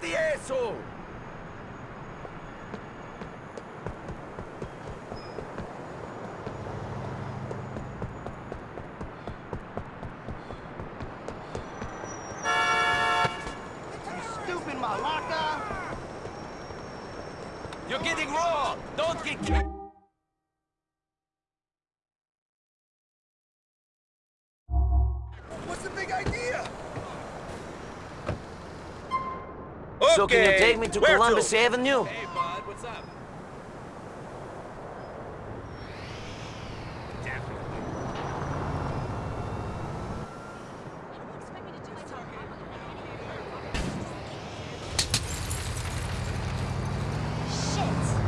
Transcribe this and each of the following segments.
Drop the So can you take me to Where Columbus to? Avenue? Hey, bud, what's up? Shit!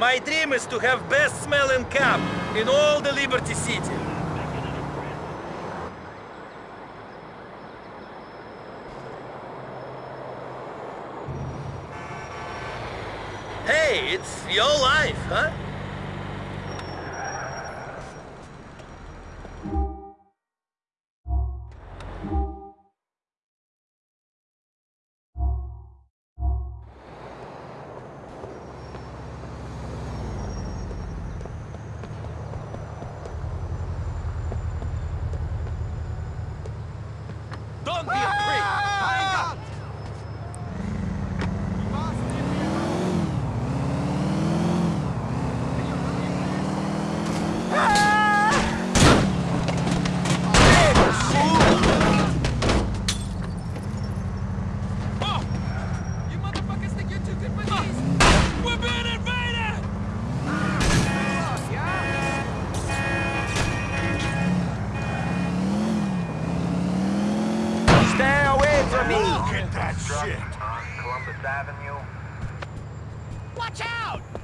My dream is to have best smelling cab in all the Liberty City. Hey, it's your life, huh? Stay away from me! Get that shit! on Columbus Avenue. Watch out!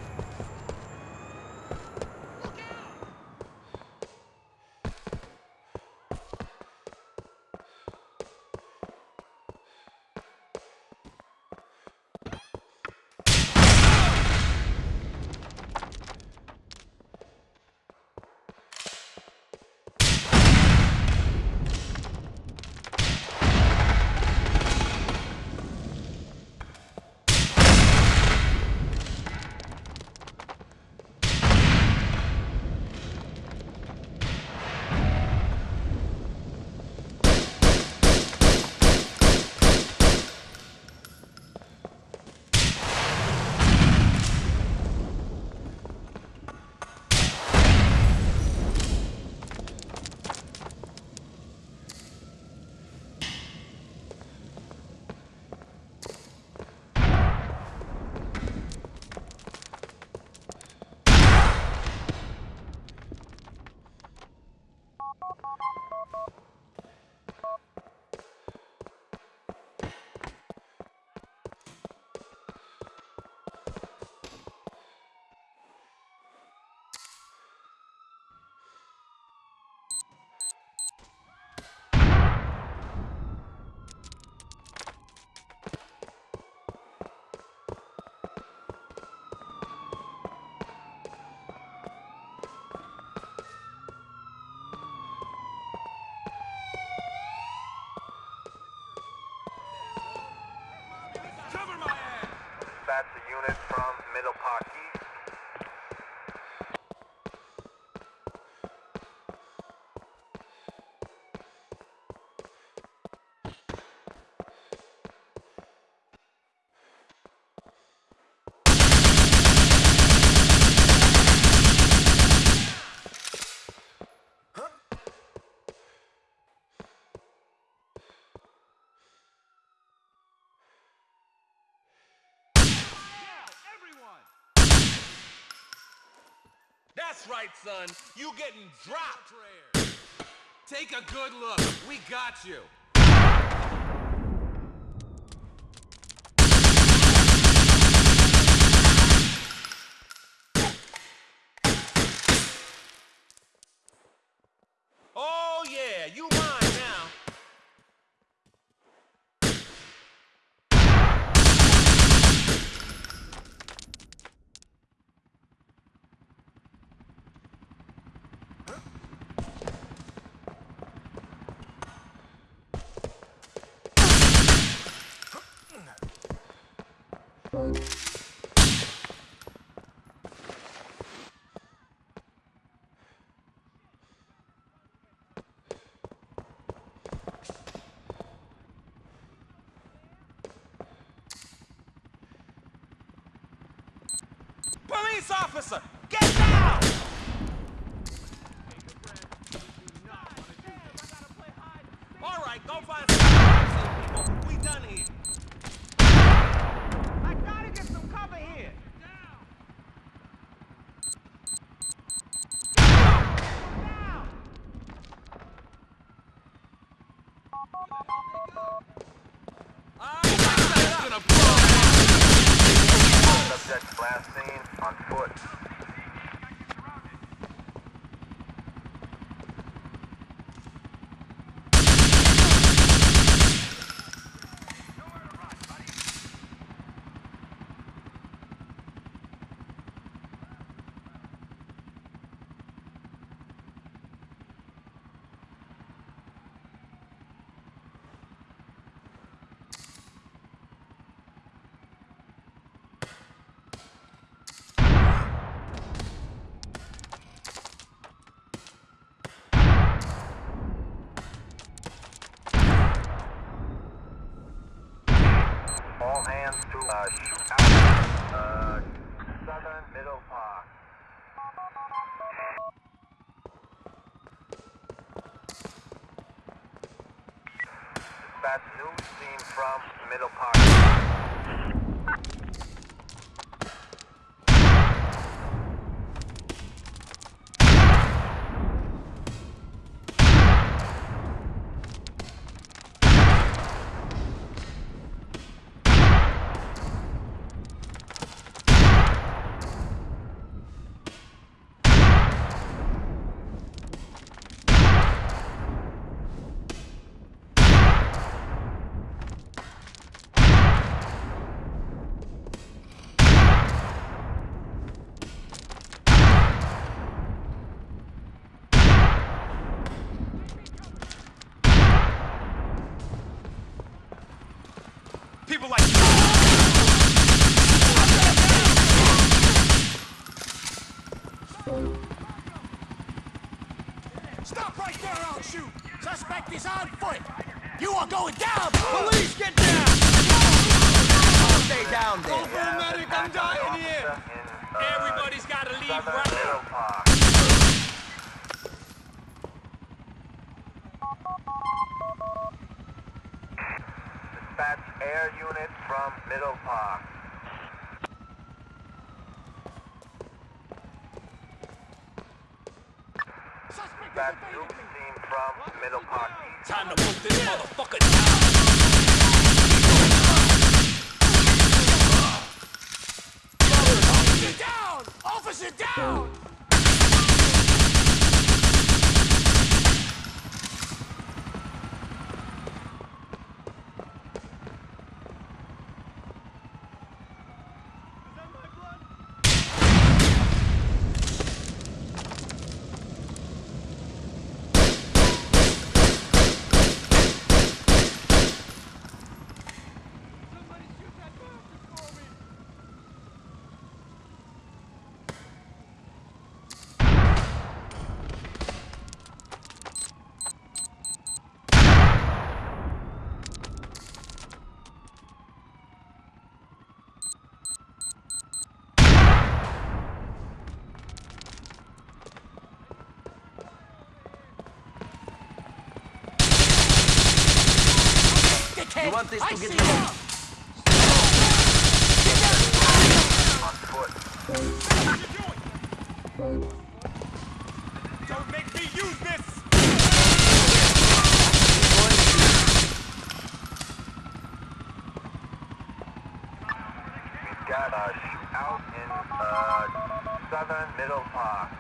unit from Middle Park. That's right, son. You getting dropped. Take a good look. We got you. Oh, yeah, you mine now. Police officer, get down! All right, go find some people. We done here. I gotta get some cover here. Down. All right, set up. Subject last seen on foot. All hands to uh, out. Uh, southern middle park. Dispatch news seen from middle park. People like you. Stop right there, I'll shoot! Suspect is on foot! You are going down! Police, get down! Stay down there. Call for a medic, I'm dying here. Everybody's gotta leave right middle now. park. Dispatch air unit from middle park. Suspect is Dispatch evading me! seen from middle park. Time to put this motherfucker down. Officer down! Officer down! You want this to get see you- ya! On foot. What you doing? Don't make me use this! We've got a shootout in uh, southern Middle Park.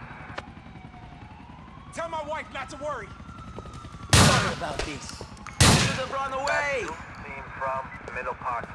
Tell my wife not to worry. Sorry about this. Should have run away! From Middle Park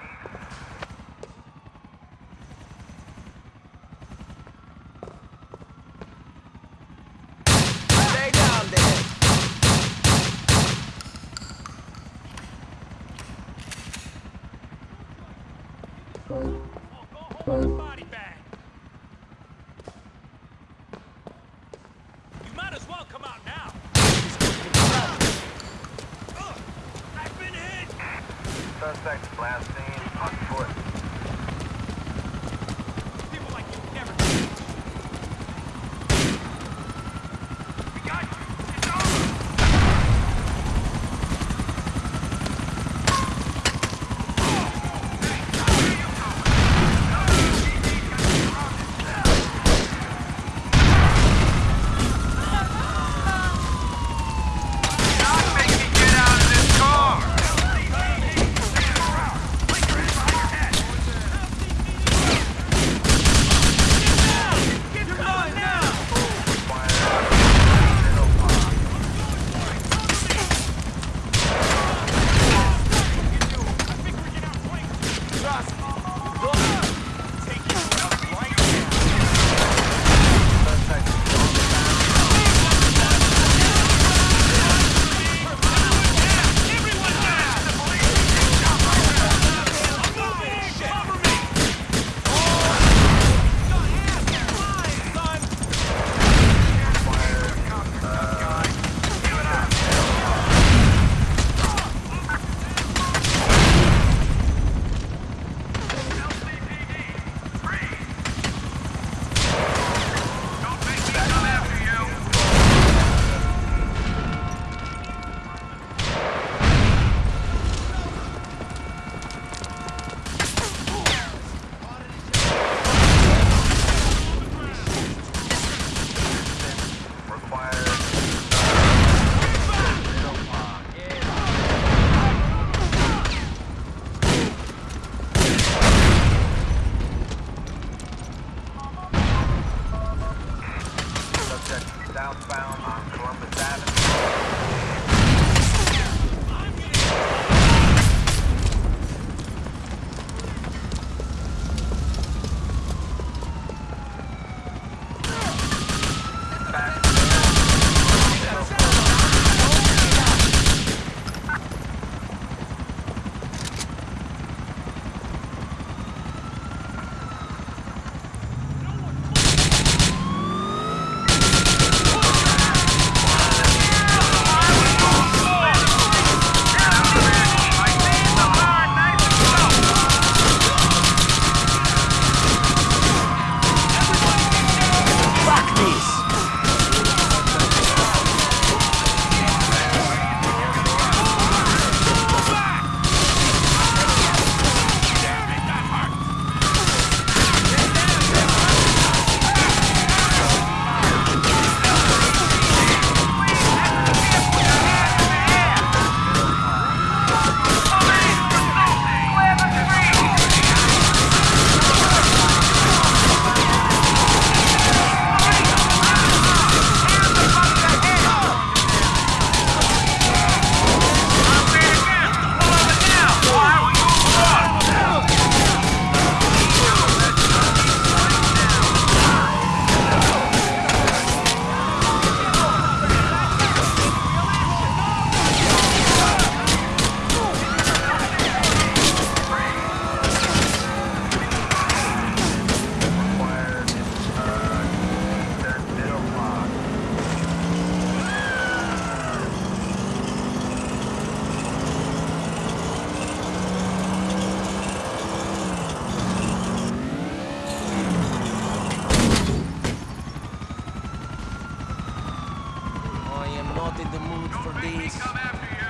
not in the mood for this.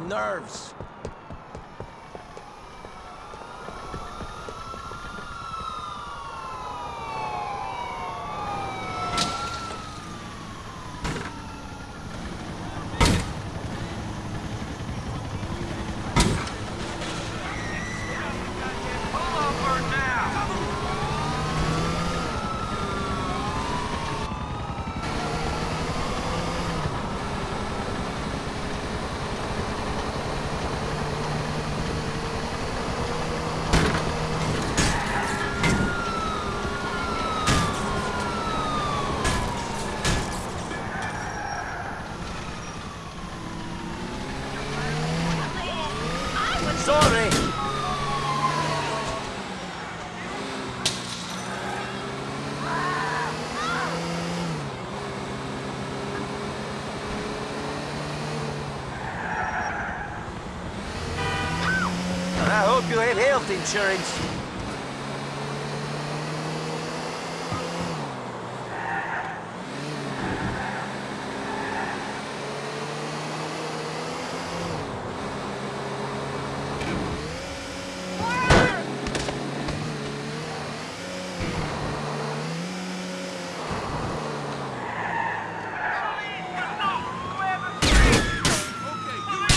Nerves. Sorry. I hope you have health insurance. Okay, you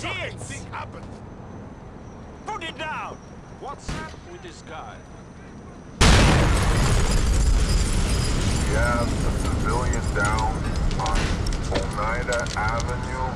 Shit! thing happened. Put it down! What's up with this guy? We have a civilian down on Oneida Avenue